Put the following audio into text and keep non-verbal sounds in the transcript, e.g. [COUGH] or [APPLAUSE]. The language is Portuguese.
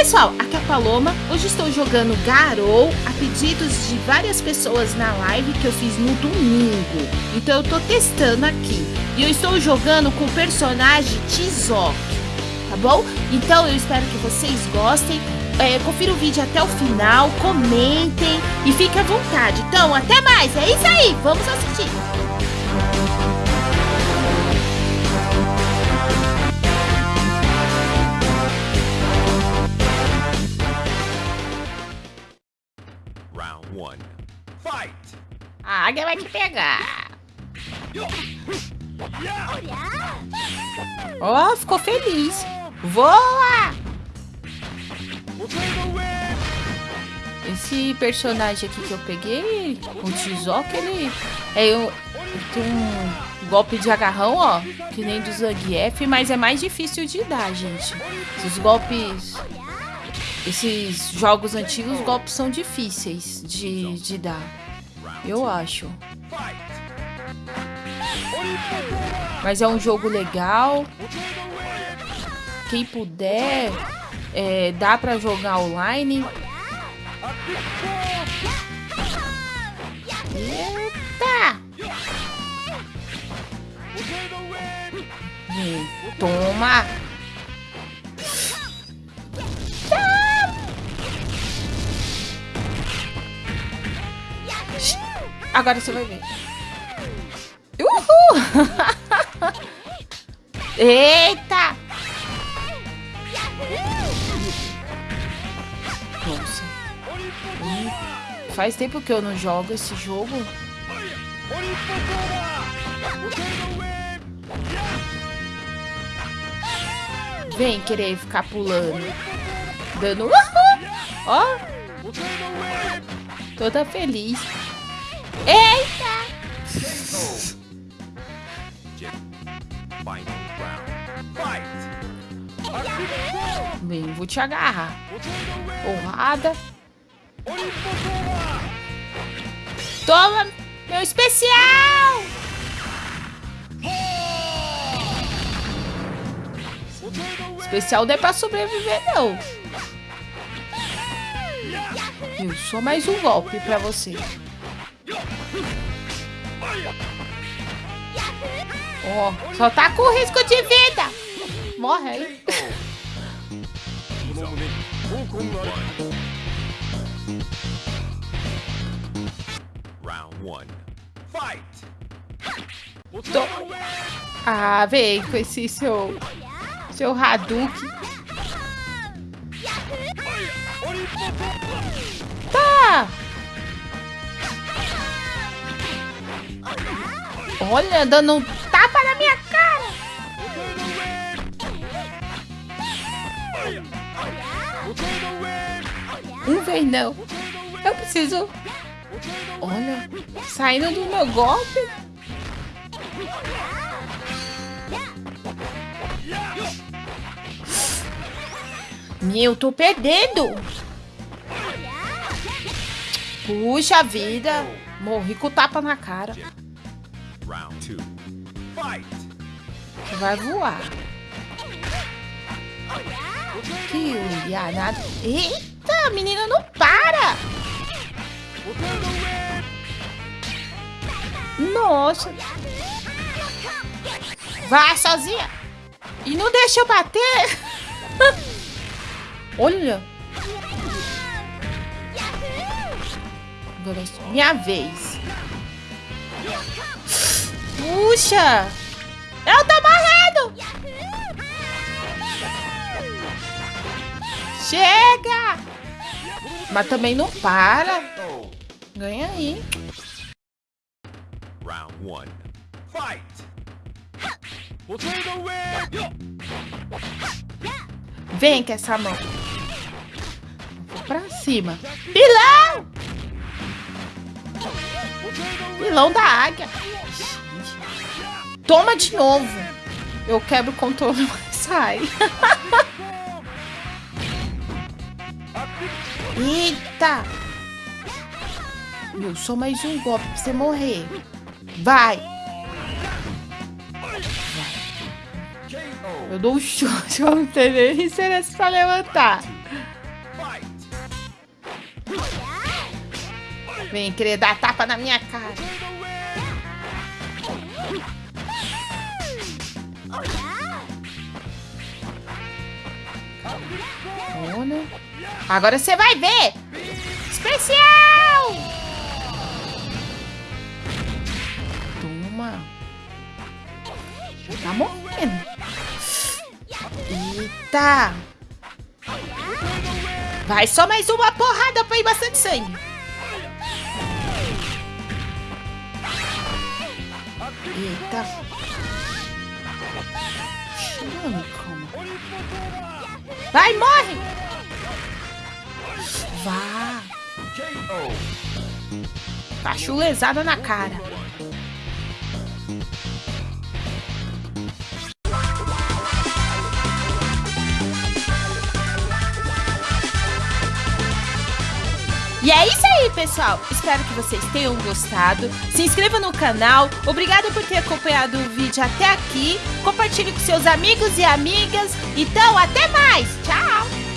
Pessoal, aqui é a Paloma. Hoje estou jogando Garou a pedidos de várias pessoas na live que eu fiz no domingo. Então eu tô testando aqui. E eu estou jogando com o personagem Tizok, tá bom? Então eu espero que vocês gostem. É, confira o vídeo até o final, comentem e fiquem à vontade. Então, até mais, é isso aí, vamos assistir. A águia vai te pegar. Ó, oh, ficou feliz. Voa! Esse personagem aqui que eu peguei, o Tizoc, ele é um, tem um golpe de agarrão, ó, que nem do Zangief, mas é mais difícil de dar, gente. Esses golpes, esses jogos antigos, os golpes são difíceis de, de dar. Eu acho. Mas é um jogo legal. Quem puder, é, dá pra jogar online. Eita! Toma! Agora você vai ver. Uhul! [LAUGHS] Eita! Nossa. Faz tempo que eu não jogo esse jogo. Vem querer ficar pulando. Dando... Uhul! Ó! Toda feliz. Eita! Bem, vou te agarrar. Porrada. Toma meu especial! Especial não é pra sobreviver, não. Eu só mais um golpe pra você. Ó, oh, só tá com risco de vida. Morre aí. Tô... Ah, vem com esse seu... Seu Hadouken. Tá! Olha, dando um tapa na minha cara. Um vez não. Eu preciso... Olha, saindo do meu golpe. Meu, tô perdendo. Puxa vida. Morri com tapa na cara. Você vai voar. Que nada. Eita, menina não para. Nossa. Vai sozinha. E não deixa eu bater. [LAUGHS] Olha. É minha vez. Puxa! Eu tô morrendo! Chega! Mas também não para. Ganha aí. Round one. Fight! Vem com essa mão. Vou pra cima. Pilão! Pilão da águia. Toma de novo. Eu quebro o controle, [LAUGHS] mas sai. Eita! Meu, só mais um golpe pra você morrer. Vai! Eu dou um chute, vamos entender. E será se pra levantar? Vem querer dar tapa na minha cara. Ona. Agora você vai ver. Especial! Toma. Tá morrendo. Eita. Vai só mais uma porrada pra ir bastante sangue. Eita. Mano, calma. Vai, morre! Vá. Tá chulezada na cara. E é isso aí, pessoal. Espero que vocês tenham gostado. Se inscreva no canal. Obrigado por ter acompanhado o vídeo até aqui. Compartilhe com seus amigos e amigas. Então, até mais. Tchau!